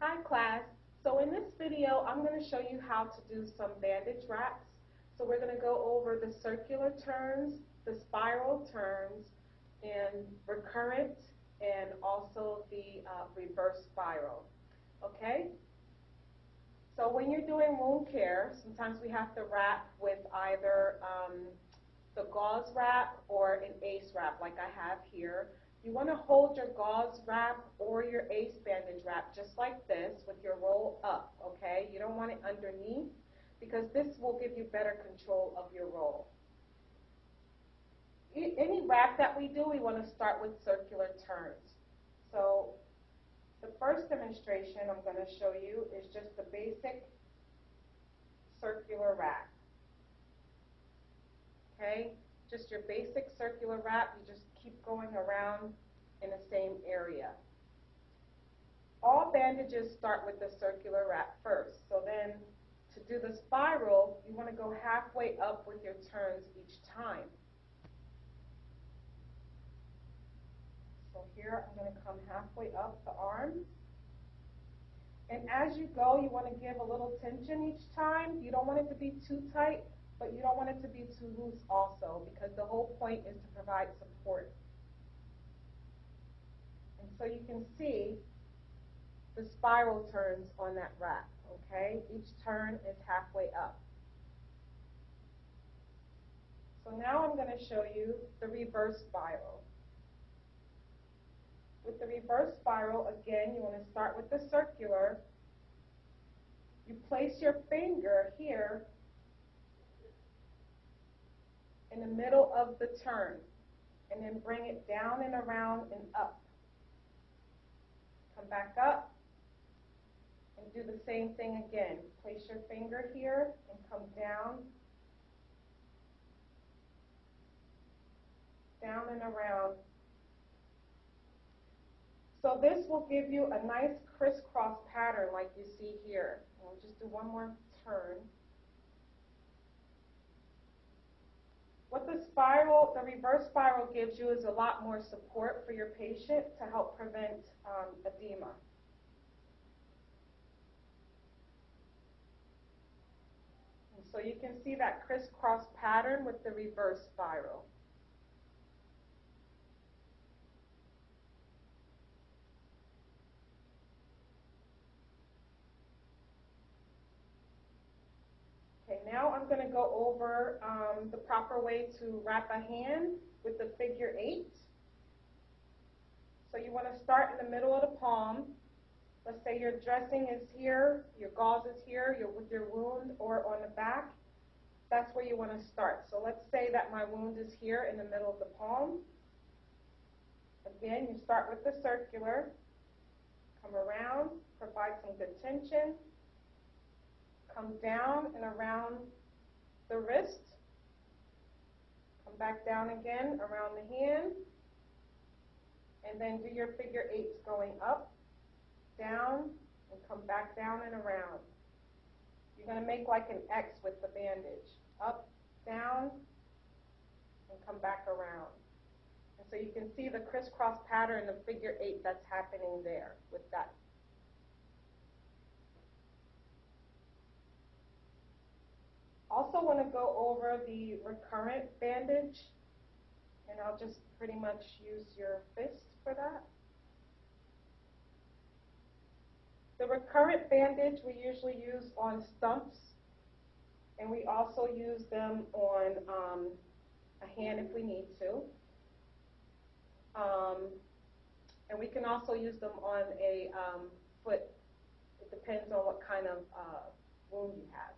Hi class. So in this video, I'm going to show you how to do some bandage wraps. So we're going to go over the circular turns, the spiral turns, and recurrent, and also the uh, reverse spiral. Okay? So when you're doing wound care, sometimes we have to wrap with either um, the gauze wrap or an ACE wrap like I have here. You want to hold your gauze wrap or your ACE bandage wrap just like this with your roll up, okay? You don't want it underneath because this will give you better control of your roll. Any wrap that we do, we want to start with circular turns. So the first demonstration I'm going to show you is just the basic circular wrap. Okay, just your basic circular wrap, you just keep going around in the same area. All bandages start with the circular wrap first. So then to do the spiral, you want to go halfway up with your turns each time. So here I'm going to come halfway up the arm. And as you go, you want to give a little tension each time. You don't want it to be too tight, but you don't want it to be too loose also, because the whole point is to provide support. And so you can see the spiral turns on that wrap, okay? Each turn is halfway up. So now I'm going to show you the reverse spiral. With the reverse spiral, again, you want to start with the circular. You place your finger here in the middle of the turn, and then bring it down and around and up. Come back up, and do the same thing again. Place your finger here and come down, down and around so this will give you a nice crisscross pattern like you see here. We'll just do one more turn. The spiral, the reverse spiral gives you is a lot more support for your patient to help prevent um, edema. And so you can see that crisscross pattern with the reverse spiral. Okay, now I'm going to go over um, the proper way to wrap a hand with the figure eight. So you want to start in the middle of the palm. Let's say your dressing is here, your gauze is here, you're with your wound or on the back. That's where you want to start. So let's say that my wound is here in the middle of the palm. Again, you start with the circular, come around, provide some good tension, come down and around the wrist, come back down again around the hand, and then do your figure eights going up, down, and come back down and around. You're going to make like an X with the bandage. Up, down, and come back around. And so you can see the crisscross pattern of figure eight that's happening there with that I also want to go over the recurrent bandage, and I'll just pretty much use your fist for that. The recurrent bandage we usually use on stumps, and we also use them on um, a hand if we need to. Um, and we can also use them on a um, foot. It depends on what kind of uh, wound you have.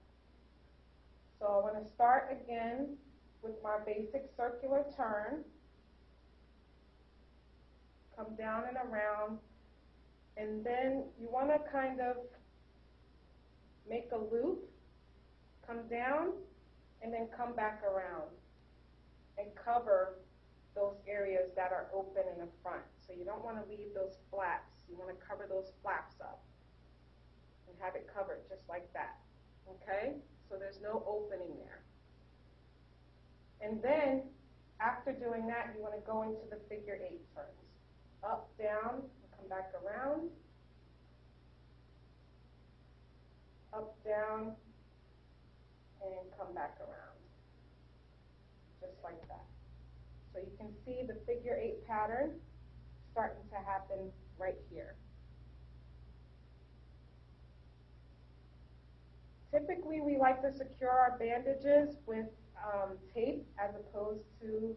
So I want to start again with my basic circular turn. Come down and around. And then you want to kind of make a loop, come down, and then come back around and cover those areas that are open in the front. So you don't want to leave those flaps. You want to cover those flaps up and have it covered just like that. Okay? so there's no opening there. And then, after doing that, you want to go into the figure eight turns. Up, down, come back around. up, down, and come back around. Just like that. So you can see the figure eight pattern starting to happen right here. Typically, we like to secure our bandages with um, tape as opposed to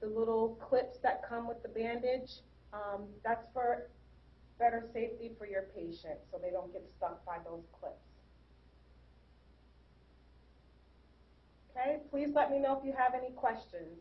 the little clips that come with the bandage. Um, that's for better safety for your patient so they don't get stuck by those clips. Okay, please let me know if you have any questions.